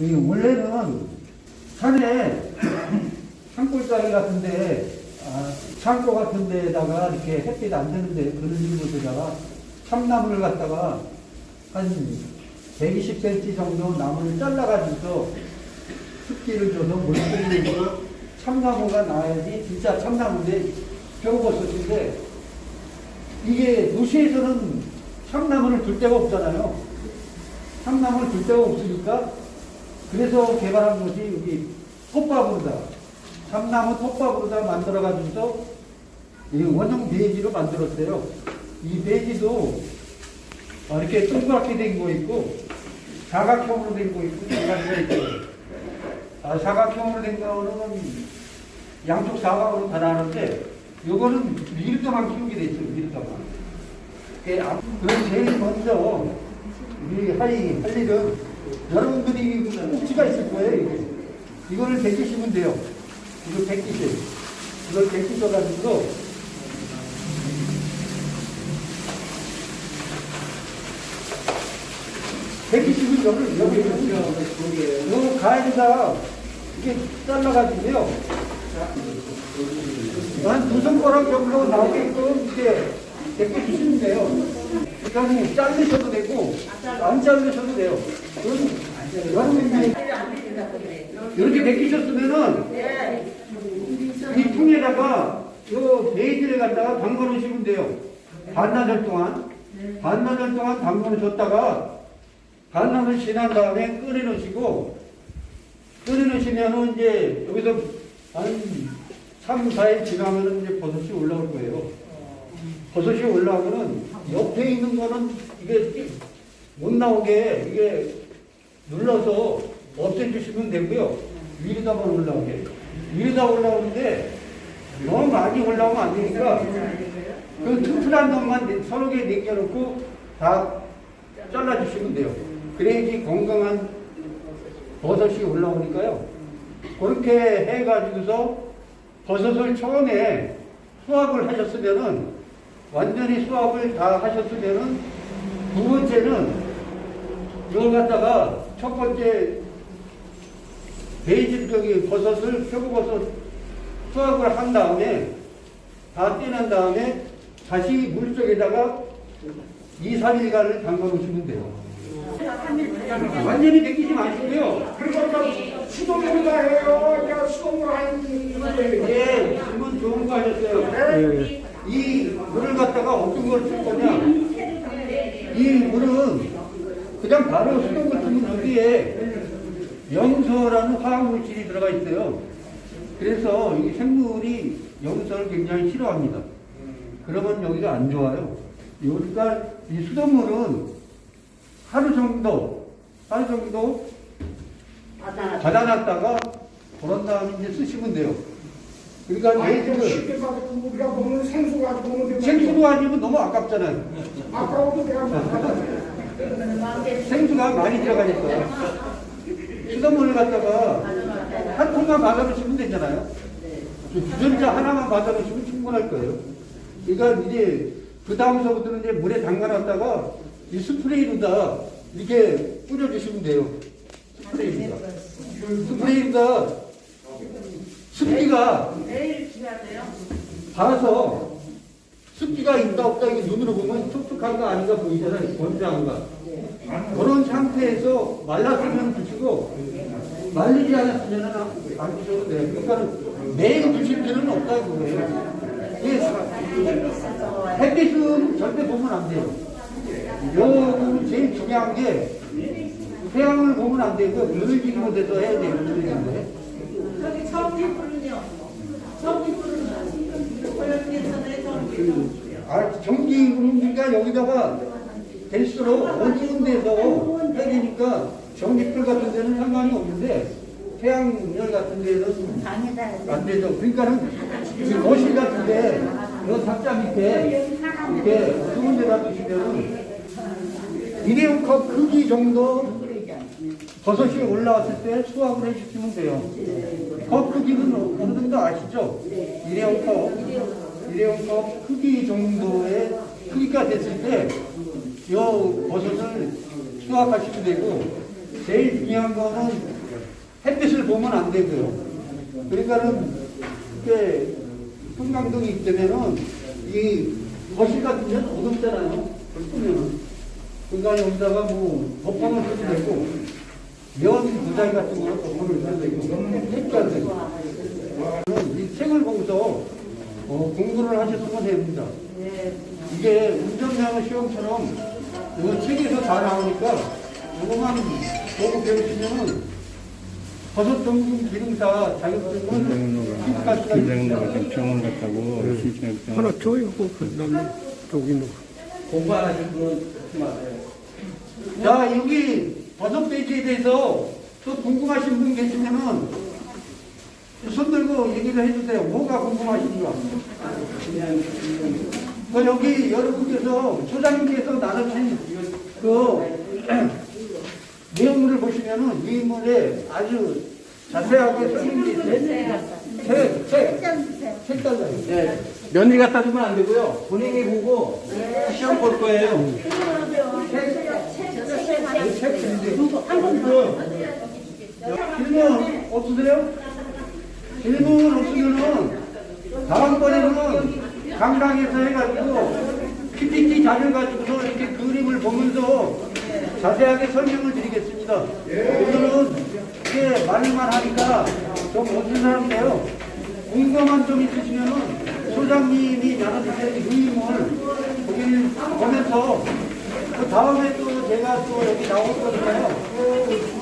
이 원래는 산에 산골짜기 같은데 아, 창고 같은 데다가 이렇게 햇빛 안 드는데 그런 곳에다가 참나무를 갖다가 한 120cm 정도 나무를 잘라가지고 습기를 줘서 물을 뿌리고 참나무가 나야지 진짜 참나무인데 표고버섯인데 이게 도시에서는 참나무를 둘 데가 없잖아요. 참나무를 둘 데가 없으니까 그래서 개발한 것이 여기 톱밥으로다. 참나무 톱밥으로다 만들어가지고서 이 원형 배지로 만들었어요. 이 배지도 어, 이렇게 동그랗게 된 거 있고 사각형으로 된 거 있고 두 가지가 있고 아, 사각형으로 된 거는 양쪽 사각으로 다 나는데 요거는 미르터만 키우게 돼 있어요. 미르터만. 그럼 제일 먼저 우리 할, 할 일은 여러분들이 꼭지가 있을 거예요. 이거를 베끼시면 돼요. 이거 베끼세요. 이걸 베끼셔가지고 베끼시면 여기 여기 여기 요 가위가 이게 잘라가지고요. 한 두 손가락 정도 나오게끔 이렇게 베껴주시면 돼요. 그러니까 자르셔도 되고 안 자르셔도 돼요. 여러분이 이렇게 베끼셨으면은 이 통에다가 요 베이지를 갖다가 담궈 놓으시면 돼요. 반나절 동안 반나절 동안 담궈 놓으셨다가 반나절 지난 다음에 끓여 놓으시고 끓여 놓으시면은 이제 여기서 한 3, 4일 지나면은 이제 버섯이 올라올 거예요. 버섯이 올라오면은 옆에 있는 거는 이게 못 나오게 이게 눌러서 없애주시면 되고요. 위로다만 올라오게. 위로다 올라오는데 너무 많이 올라오면 안 되니까 그 튼튼한 놈만 서너 개 남겨놓고 다 잘라주시면 돼요. 그래야지 건강한 버섯이 올라오니까요. 그렇게 해가지고서 버섯을 처음에 수확을 하셨으면은 완전히 수확을 다 하셨으면은 두 번째는 이걸 갖다가 첫 번째 베이지 저기 버섯을 표고버섯 수확을 한 다음에 다 떼낸 다음에 다시 물 속에다가 2, 3일간을 담가 놓으시면 돼요. 완전히 벗기지 마시고요. 그리고 수동으로 해요. 내가 수동으로 하는 예, 질문 좋은 거 하셨어요. 이 물을 갖다가 어떤 걸 쓸 거냐? 이 물은 그냥 바로 수돗물 쓰면 여기에 염소라는 화학물질이 들어가 있어요. 그래서 이 생물이 염소를 굉장히 싫어합니다. 그러면 여기가 안 좋아요. 여기가 이 수돗물은 하루 정도, 하루 정도 받아놨다가 그런 다음에 이제 쓰시면 돼요. 그러니까 아니 예를 쉽게 봐서 우리가 먹는 생수 가지고 먹는 데 생수도 아니면 너무 아깝잖아요. 아까워도 내가 받아 생수가 많이 들어가 있어요. 수돗물을 갖다가 한 통만 받아놓으시면 되잖아요. 주전자 하나만 받아놓으시면 충분할 거예요. 그러니까 이제 그 다음서부터는 이제 물에 담가놨다가 이 스프레이로다 이렇게 뿌려주시면 돼요. 스프레이로다. 스프레이로다 습기가 봐서 습기가 있다 없다 이게 눈으로 보면 촉촉한 거 아닌가 보이잖아요. 건조한 거. 그런 상태에서 말랐으면 드시고 말리지 않았으면 안 드셔도 돼요. 그러니까 매일 드실 필요는 없다고 그래요. 이게 햇빛은 절대 보면 안 돼요. 요 제일 중요한 게 태양을 보면 안 되고 늘진 곳에서 해야 돼요. 늘진 곳에. 저기 전기 불은요. 전기 불은 고용께서는 전기불. 아, 전기 그러니까 여기다가 될수록 어두운 데서 해야 되니까 전기불 같은 데는 상관이 없는데 태양열 같은 데는 안 되죠. 그러니까는 이 거실 같은 데, 이 탁자 밑에 이렇게 좋은 데다 두시면은 일회용 컵 크기 정도 버섯이 올라왔을 때 수확을 해주시면 돼요. 컵 크기는 어느 정도 아시죠? 일회용 컵. 일회용 컵 크기 정도의 크기가 됐을 때, 이 버섯을 수확하시면 되고, 제일 중요한 거는 햇빛을 보면 안 되고요. 그러니까는 이게 풍광등이 있다면은 이 거실 같은 데는 어둡잖아요. 끄면은. 그러니까 여기다가 뭐 덮어놓을 수도 되고 면 부자리 같은 거는 덮어놓을 수도 되고 색깔 되고 이 책을 보고서 어, 공부를 하셨으면 됩니다. 이게 운전면허 시험처럼 이거 책에서 다 나오니까 이거만 보고 배우시면은 버섯 전문 기능사 취득할 수가 김장로가. 지금 병원 갔다고 신청했던 하나 줘요. 그 다음에 저기 있는 거. 공부 안 하신 분은 하지 마세요. 자, 여기 버섯 베이지에 대해서 또 궁금하신 분 계시면은 손 들고 얘기를 해주세요. 뭐가 궁금하신가? 그 여기 여러분께서 소장님께서 나누신 그 내용물을 보시면은 이 인물에 아주 자세하게 설명이 있어요. 책, 책, 책 달라요. 네. 며느리 갖다 주면 안 되고요. 본인이 보고 시험 볼 거예요. 책 드리세요. 질문 없으세요? 질문 없으면은 다음번에는 강당에서 해가지고 PPT 자료 가지고서 이렇게 그림을 보면서 자세하게 설명을 드리겠습니다. 오늘은 이게 말만 하니까 좀 어떤 사람인데요. 궁금한 점 있으시면은 소장님이 나눠주신 거기를 보면서 그 다음에 또 제가 또 여기 나올 거니까요.